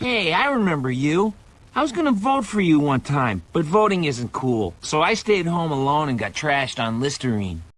Hey, I remember you. I was gonna vote for you one time, but voting isn't cool, so I stayed home alone and got trashed on Listerine.